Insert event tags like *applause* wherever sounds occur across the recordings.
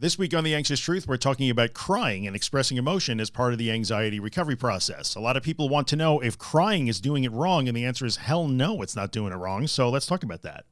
This week on The Anxious Truth, we're talking about crying and expressing emotion as part of the anxiety recovery process. A lot of people want to know if crying is doing it wrong, and the answer is hell no, it's not doing it wrong. So let's talk about that.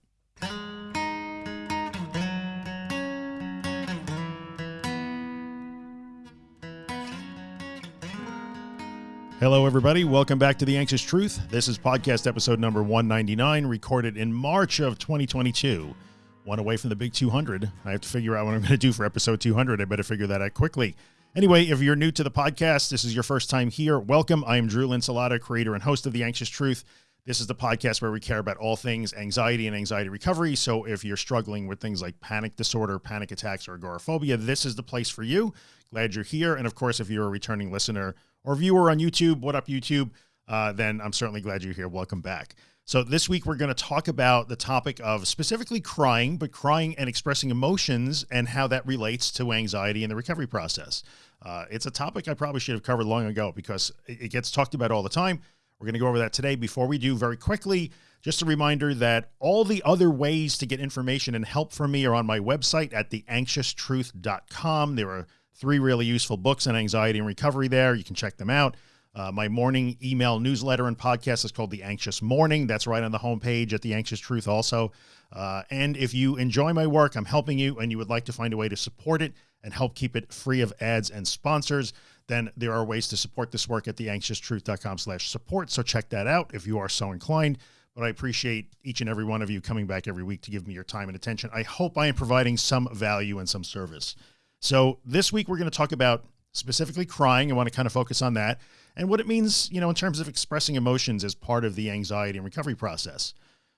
Hello, everybody. Welcome back to The Anxious Truth. This is podcast episode number 199, recorded in March of 2022 one away from the big 200. I have to figure out what I'm going to do for episode 200. I better figure that out quickly. Anyway, if you're new to the podcast, this is your first time here, welcome. I am Drew Linsalata, creator and host of The Anxious Truth. This is the podcast where we care about all things anxiety and anxiety recovery. So if you're struggling with things like panic disorder, panic attacks, or agoraphobia, this is the place for you. Glad you're here. And of course, if you're a returning listener or viewer on YouTube, what up YouTube? Uh, then I'm certainly glad you're here. Welcome back. So this week we're going to talk about the topic of specifically crying, but crying and expressing emotions and how that relates to anxiety in the recovery process. Uh, it's a topic I probably should have covered long ago because it gets talked about all the time. We're going to go over that today. Before we do very quickly, just a reminder that all the other ways to get information and help from me are on my website at theanxioustruth.com. There are three really useful books on anxiety and recovery there. You can check them out. Uh, my morning email newsletter and podcast is called The Anxious Morning. That's right on the homepage at The Anxious Truth also. Uh, and if you enjoy my work, I'm helping you and you would like to find a way to support it and help keep it free of ads and sponsors, then there are ways to support this work at theanxioustruth.com slash support. So check that out if you are so inclined. But I appreciate each and every one of you coming back every week to give me your time and attention. I hope I am providing some value and some service. So this week, we're going to talk about specifically crying. I want to kind of focus on that and what it means, you know, in terms of expressing emotions as part of the anxiety and recovery process.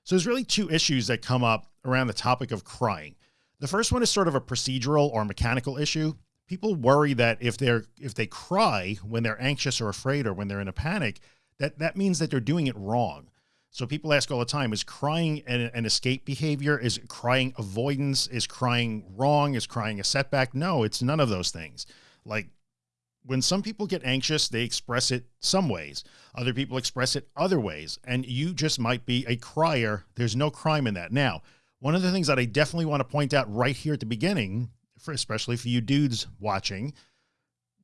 So there's really two issues that come up around the topic of crying. The first one is sort of a procedural or mechanical issue. People worry that if they're, if they cry when they're anxious or afraid, or when they're in a panic, that that means that they're doing it wrong. So people ask all the time, is crying an, an, escape behavior? Is crying avoidance? Is crying wrong? Is crying a setback? No, it's none of those things. Like when some people get anxious, they express it some ways. Other people express it other ways. And you just might be a crier. There's no crime in that. Now, one of the things that I definitely want to point out right here at the beginning, for especially for you dudes watching,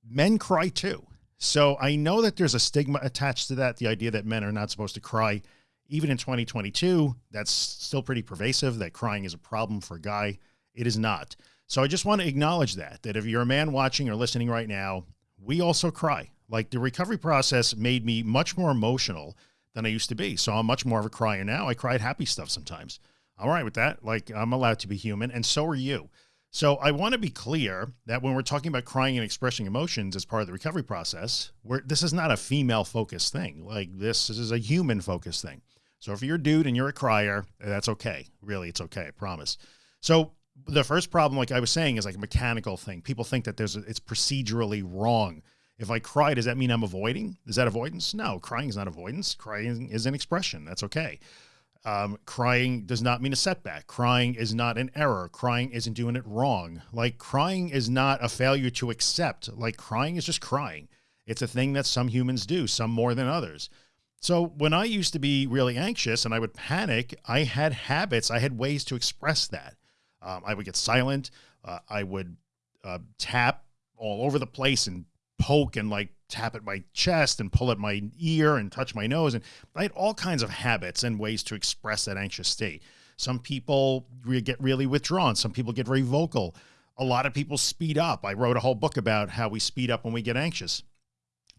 men cry too. So I know that there's a stigma attached to that. The idea that men are not supposed to cry even in 2022, that's still pretty pervasive that crying is a problem for a guy. It is not. So I just want to acknowledge that, that if you're a man watching or listening right now, we also cry. Like the recovery process made me much more emotional than I used to be. So I'm much more of a crier now. I cried happy stuff sometimes. I'm All right with that. Like I'm allowed to be human and so are you. So I want to be clear that when we're talking about crying and expressing emotions as part of the recovery process, this is not a female focused thing. Like this is a human focused thing. So if you're a dude and you're a crier, that's okay. Really, it's okay. I promise. So the first problem, like I was saying, is like a mechanical thing. People think that there's a, it's procedurally wrong. If I cry, does that mean I'm avoiding? Is that avoidance? No, crying is not avoidance. Crying is an expression. That's okay. Um, crying does not mean a setback. Crying is not an error. Crying isn't doing it wrong. Like crying is not a failure to accept. Like crying is just crying. It's a thing that some humans do, some more than others. So when I used to be really anxious and I would panic, I had habits. I had ways to express that. Um, I would get silent. Uh, I would uh, tap all over the place and poke and like tap at my chest and pull at my ear and touch my nose. And I had all kinds of habits and ways to express that anxious state. Some people re get really withdrawn. Some people get very vocal. A lot of people speed up. I wrote a whole book about how we speed up when we get anxious.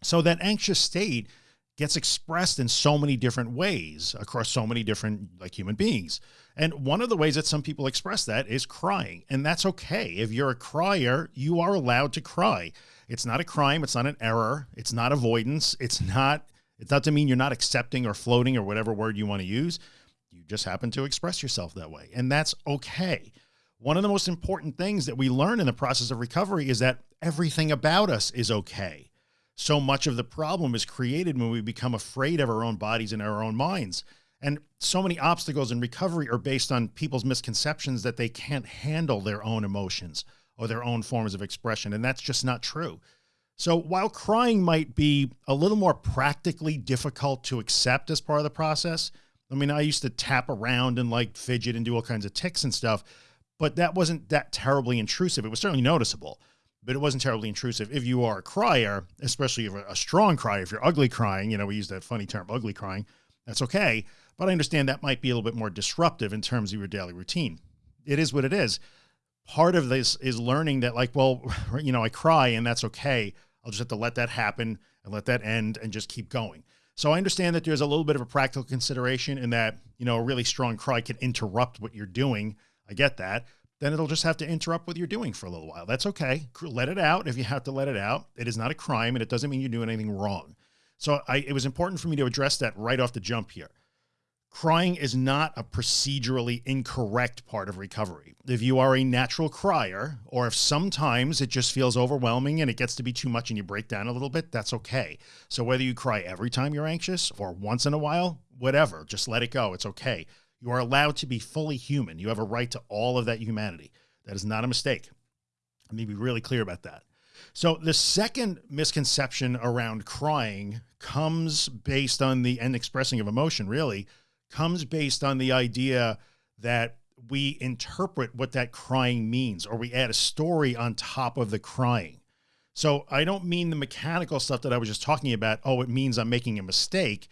So that anxious state gets expressed in so many different ways across so many different like human beings. And one of the ways that some people express that is crying. And that's okay. If you're a crier, you are allowed to cry. It's not a crime. It's not an error. It's not avoidance. It's not, it doesn't mean you're not accepting or floating or whatever word you want to use. You just happen to express yourself that way. And that's okay. One of the most important things that we learn in the process of recovery is that everything about us is okay. So much of the problem is created when we become afraid of our own bodies and our own minds. And so many obstacles in recovery are based on people's misconceptions that they can't handle their own emotions or their own forms of expression. And that's just not true. So while crying might be a little more practically difficult to accept as part of the process, I mean, I used to tap around and like fidget and do all kinds of tics and stuff. but that wasn't that terribly intrusive. It was certainly noticeable, but it wasn't terribly intrusive. If you are a crier, especially if a strong crier, if you're ugly crying, you know, we use that funny term, ugly crying, that's okay. But I understand that might be a little bit more disruptive in terms of your daily routine. It is what it is. Part of this is learning that like, well, *laughs* you know, I cry and that's okay. I'll just have to let that happen and let that end and just keep going. So I understand that there's a little bit of a practical consideration in that, you know, a really strong cry can interrupt what you're doing. I get that. Then it'll just have to interrupt what you're doing for a little while. That's okay. Let it out. If you have to let it out, it is not a crime and it doesn't mean you're doing anything wrong. So I, it was important for me to address that right off the jump here. Crying is not a procedurally incorrect part of recovery. If you are a natural crier, or if sometimes it just feels overwhelming and it gets to be too much and you break down a little bit, that's okay. So whether you cry every time you're anxious or once in a while, whatever, just let it go. It's okay. You are allowed to be fully human. You have a right to all of that humanity. That is not a mistake. Let me be really clear about that. So the second misconception around crying comes based on the and expressing of emotion really comes based on the idea that we interpret what that crying means, or we add a story on top of the crying. So I don't mean the mechanical stuff that I was just talking about. Oh, it means I'm making a mistake.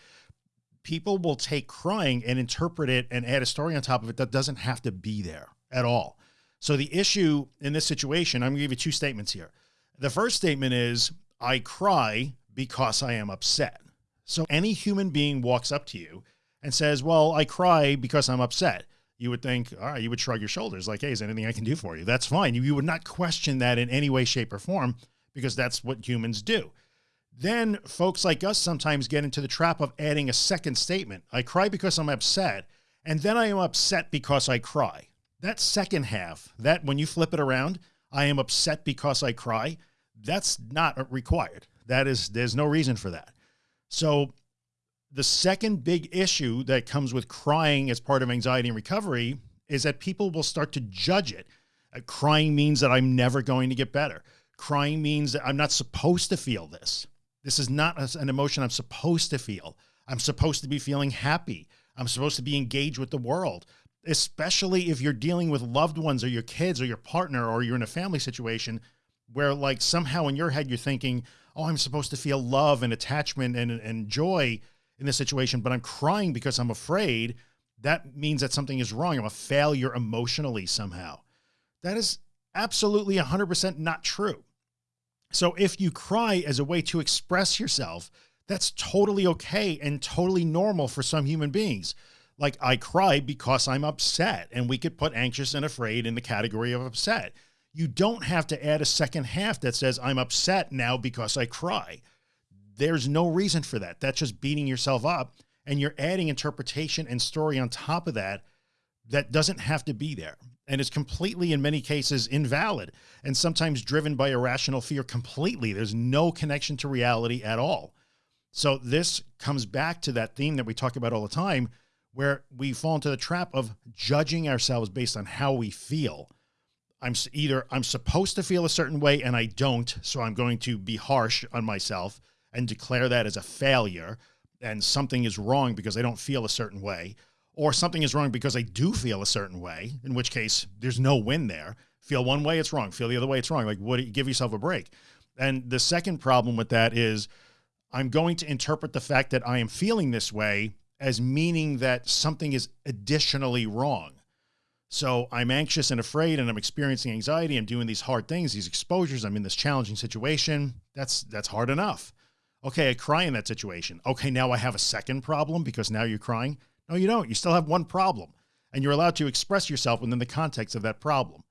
People will take crying and interpret it and add a story on top of it that doesn't have to be there at all. So the issue in this situation, I'm gonna give you two statements here. The first statement is I cry because I am upset. So any human being walks up to you and says, well, I cry because I'm upset. You would think, all right, you would shrug your shoulders like, hey, is there anything I can do for you? That's fine. You would not question that in any way, shape or form, because that's what humans do. Then folks like us sometimes get into the trap of adding a second statement. I cry because I'm upset. And then I am upset because I cry. That second half, that when you flip it around, I am upset because I cry. That's not required. That is, there's no reason for that. So the second big issue that comes with crying as part of anxiety and recovery is that people will start to judge it. Uh, crying means that I'm never going to get better. Crying means that I'm not supposed to feel this. This is not an emotion I'm supposed to feel. I'm supposed to be feeling happy. I'm supposed to be engaged with the world, especially if you're dealing with loved ones or your kids or your partner, or you're in a family situation where like somehow in your head, you're thinking, oh, I'm supposed to feel love and attachment and, and joy in this situation, but I'm crying because I'm afraid, that means that something is wrong. I'm a failure emotionally somehow. That is absolutely 100% not true. So if you cry as a way to express yourself, that's totally okay and totally normal for some human beings. Like I cry because I'm upset and we could put anxious and afraid in the category of upset. You don't have to add a second half that says I'm upset now because I cry there's no reason for that. That's just beating yourself up and you're adding interpretation and story on top of that that doesn't have to be there. And it's completely, in many cases, invalid and sometimes driven by irrational fear completely. There's no connection to reality at all. So this comes back to that theme that we talk about all the time, where we fall into the trap of judging ourselves based on how we feel. I'm either I'm supposed to feel a certain way and I don't, so I'm going to be harsh on myself and declare that as a failure and something is wrong because I don't feel a certain way or something is wrong because I do feel a certain way, in which case there's no win there. Feel one way, it's wrong. Feel the other way, it's wrong. Like what, give yourself a break. And the second problem with that is I'm going to interpret the fact that I am feeling this way as meaning that something is additionally wrong. So I'm anxious and afraid and I'm experiencing anxiety. I'm doing these hard things, these exposures. I'm in this challenging situation. That's, that's hard enough. Okay, I cry in that situation. Okay, now I have a second problem because now you're crying. No, you don't. You still have one problem and you're allowed to express yourself within the context of that problem.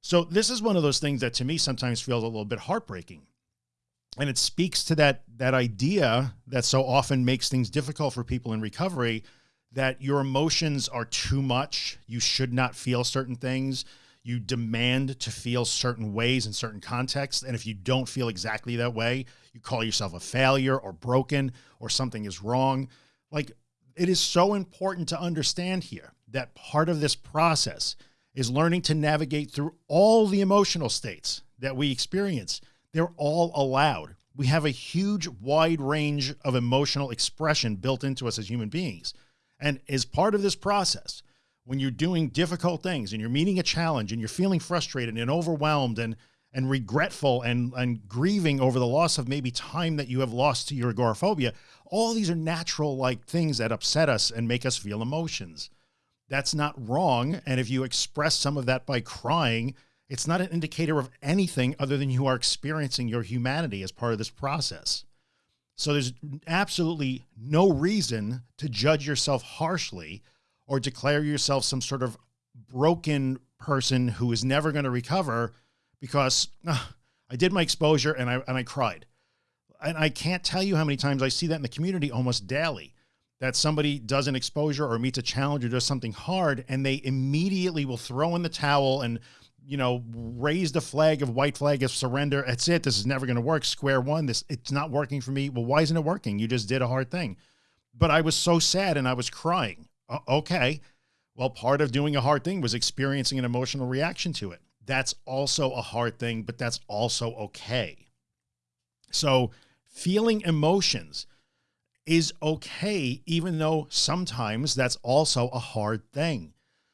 So this is one of those things that to me sometimes feels a little bit heartbreaking. And it speaks to that, that idea that so often makes things difficult for people in recovery that your emotions are too much. You should not feel certain things you demand to feel certain ways in certain contexts. And if you don't feel exactly that way, you call yourself a failure or broken or something is wrong. Like it is so important to understand here that part of this process is learning to navigate through all the emotional states that we experience. They're all allowed. We have a huge wide range of emotional expression built into us as human beings. And as part of this process, when you're doing difficult things and you're meeting a challenge and you're feeling frustrated and overwhelmed and, and regretful and, and grieving over the loss of maybe time that you have lost to your agoraphobia, all these are natural like things that upset us and make us feel emotions. That's not wrong. And if you express some of that by crying, it's not an indicator of anything other than you are experiencing your humanity as part of this process. So there's absolutely no reason to judge yourself harshly or declare yourself some sort of broken person who is never going to recover because uh, I did my exposure and I, and I cried. And I can't tell you how many times I see that in the community almost daily that somebody does an exposure or meets a challenge or does something hard and they immediately will throw in the towel and you know, raise the flag of white flag of surrender. That's it. This is never going to work. Square one. This it's not working for me. Well, why isn't it working? You just did a hard thing. But I was so sad and I was crying. Uh, okay. Well, part of doing a hard thing was experiencing an emotional reaction to it. That's also a hard thing, but that's also okay. So feeling emotions is okay, even though sometimes that's also a hard thing.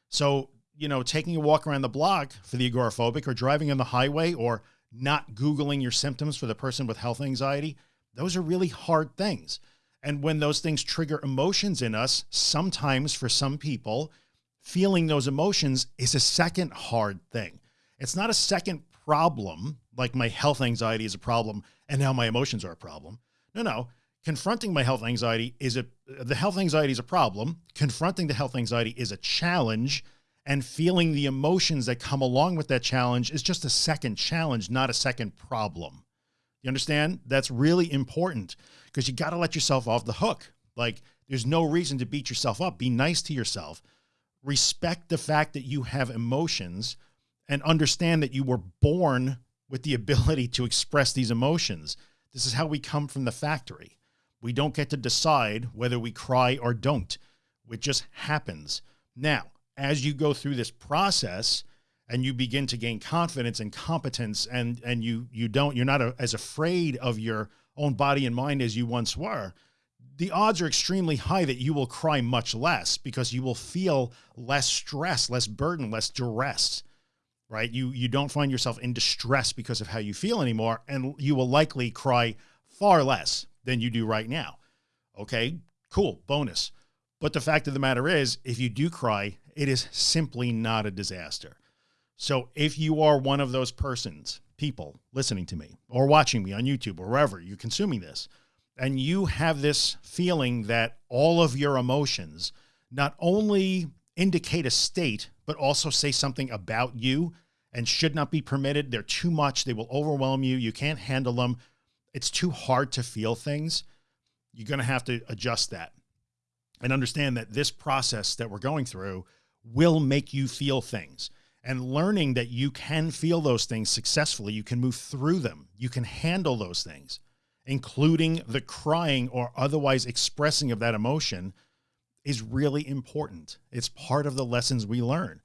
So you know, taking a walk around the block for the agoraphobic or driving on the highway or not Googling your symptoms for the person with health anxiety, those are really hard things. And when those things trigger emotions in us, sometimes for some people, feeling those emotions is a second hard thing. It's not a second problem, like my health anxiety is a problem and now my emotions are a problem. No, no. Confronting my health anxiety is a, the health anxiety is a problem. Confronting the health anxiety is a challenge and feeling the emotions that come along with that challenge is just a second challenge, not a second problem. You understand? That's really important because you got to let yourself off the hook. Like there's no reason to beat yourself up. Be nice to yourself. Respect the fact that you have emotions and understand that you were born with the *laughs* ability to express these emotions. This is how we come from the factory. We don't get to decide whether we cry or don't. It just happens. Now, as you go through this process and you begin to gain confidence and competence and, and you, you don't, you're not a, as afraid of your own body and mind as you once were, the odds are extremely high that you will cry much less because you will feel less stress, less burden, less duress, right? You, you don't find yourself in distress because of how you feel anymore. And you will likely cry far less than you do right now. Okay, cool. Bonus. But the fact of the matter is, if you do cry, it is simply not a disaster. So if you are one of those persons, people listening to me or watching me on YouTube or wherever you're consuming this, and you have this feeling that all of your emotions not only indicate a state, but also say something about you and should not be permitted. They're too much. They will overwhelm you. You can't handle them. It's too hard to feel things. You're going to have to adjust that and understand that this process that we're going through will make you feel things and learning that you can feel those things successfully. You can move through them. You can handle those things, including the crying or otherwise expressing of that emotion is really important. It's part of the lessons we learn.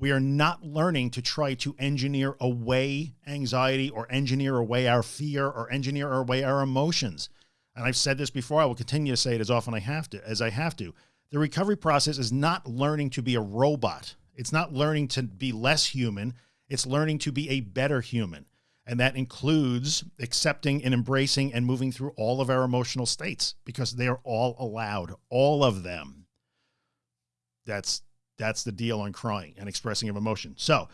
We are not learning to try to engineer away anxiety or engineer away our fear or engineer away our emotions. And I've said this before, I will continue to say it as often I have to, as I have to. The recovery process is not learning to be a robot. It's not learning to be less human. It's learning to be a better human. And that includes accepting and embracing and moving through all of our emotional states because they are all allowed, all of them. That's, that's the deal on crying and expressing of emotion. So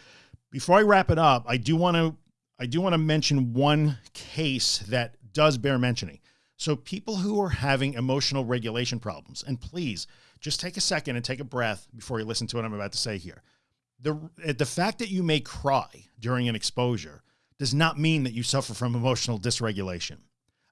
before I wrap it up, I do want to, I do want to mention one case that does bear mentioning. So people who are having emotional regulation problems, and please just take a second and take a breath before you listen to what I'm about to say here. The, eh, the fact that you may cry during an exposure does not mean that you suffer from emotional dysregulation.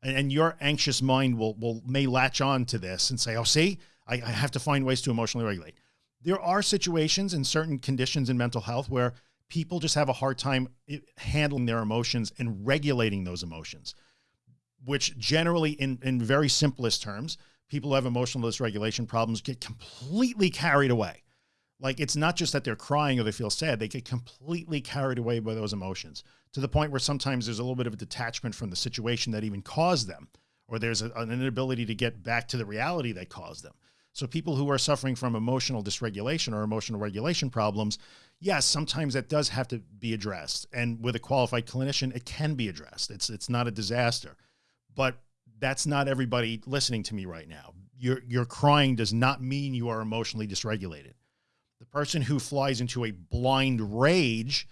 And, and your anxious mind will, will may latch on to this and say, oh, see, I, I have to find ways to emotionally regulate. There are situations and certain conditions in mental health where people just have a hard time eh, handling their emotions and regulating those emotions, which generally in, in very simplest terms people who have emotional dysregulation problems get completely carried away. Like it's not just that they're crying or they feel sad, they get completely carried away by those emotions to the point where sometimes there's a little bit of a detachment from the situation that even caused them, or there's a, an inability to get back to the reality that caused them. So people who are suffering from emotional dysregulation or emotional regulation problems, yes, sometimes that does have to be addressed. And with a qualified clinician, it can be addressed. It's, it's not a disaster, but that's not everybody listening to me right now. Your, your crying does not mean you are emotionally dysregulated. The person who flies into a blind rage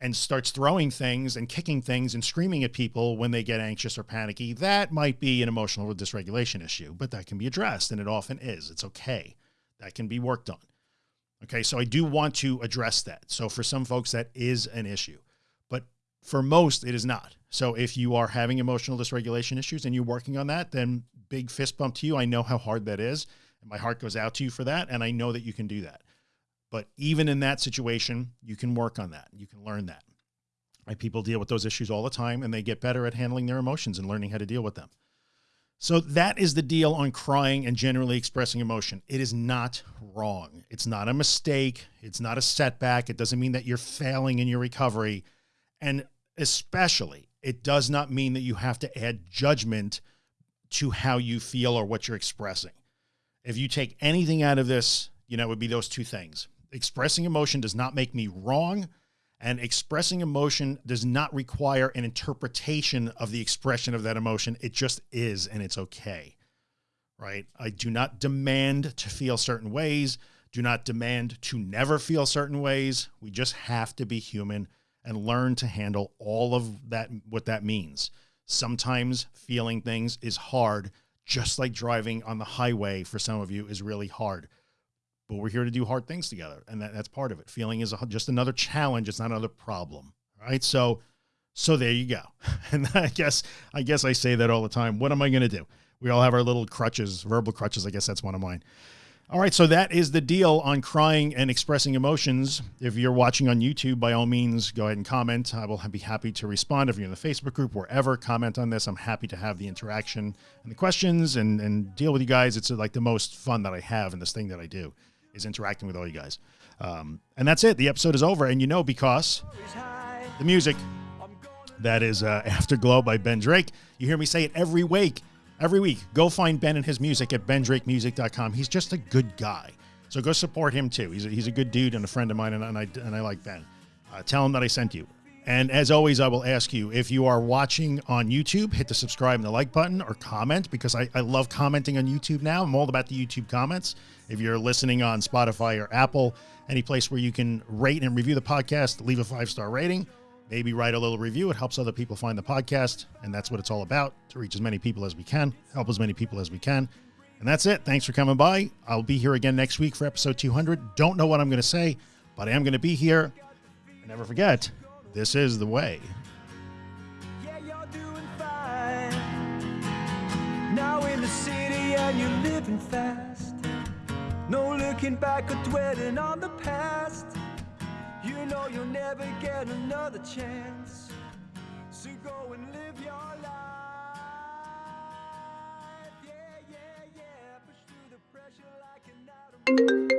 and starts throwing things and kicking things and screaming at people when they get anxious or panicky, that might be an emotional dysregulation issue, but that can be addressed and it often is. It's okay. That can be worked on. Okay. So I do want to address that. So for some folks, that is an issue, for most it is not. So if you are having emotional dysregulation issues and you're working on that, then big fist bump to you. I know how hard that is and my heart goes out to you for that. And I know that you can do that. But even in that situation, you can work on that. You can learn that. Right? People deal with those issues all the time and they get better at handling their emotions and learning how to deal with them. So that is the deal on crying and generally expressing emotion. It is not wrong. It's not a mistake. It's not a setback. It doesn't mean that you're failing in your recovery. And especially it does not mean that you have to add judgment to how you feel or what you're expressing. If you take anything out of this, you know, it would be those two things expressing emotion does not make me wrong and expressing emotion does not require an interpretation of the expression of that emotion. It just is, and it's okay. Right. I do not demand to feel certain ways. Do not demand to never feel certain ways. We just have to be human and learn to handle all of that, what that means. Sometimes feeling things is hard, just like driving on the highway for some of you is really hard but we're here to do hard things together. And that, that's part of it. Feeling is a, just another challenge. It's not another problem. Right. So, so there you go. *laughs* And I guess, I guess I say that all the time. What am I going to do? We all have our little crutches, verbal crutches. I guess that's one of mine. All right. So that is the deal on crying and expressing emotions. If you're watching on YouTube, by all means, go ahead and comment. I will be happy to respond. If you're in the Facebook group, wherever, comment on this. I'm happy to have the interaction and the questions and, and deal with you guys. It's like the most fun that I have in this thing that I do is interacting with all you guys. Um, and that's it. The episode is over. And you know, because the music that is uh, Afterglow by Ben Drake. You hear me say it every week. Every week, go find Ben and his music at bendrakemusic.com. He's just a good guy. So go support him too. He's a, he's a good dude and a friend of mine, and, and I, and I like Ben. Uh, tell him that I sent you. And as always, I will ask you if you are watching on YouTube, hit the subscribe and the like button or comment because I, I love commenting on YouTube now. I'm all about the YouTube comments. If you're listening on Spotify or Apple, any place where you can rate and review the podcast, leave a five star rating, maybe write a little review. It helps other people find the podcast. And that's what it's all about to reach as many people as we can, help as many people as we can. And that's it. Thanks for coming by. I'll be here again next week for episode 200. Don't know what I'm going to say, but I am going to be here. And never forget, this is the way. Yeah, you're doing fine. Now in the city and you're living fast. No looking back or dwelling on the past. You know you'll never get another chance. So go and live your life. Yeah, yeah, yeah.